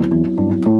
Música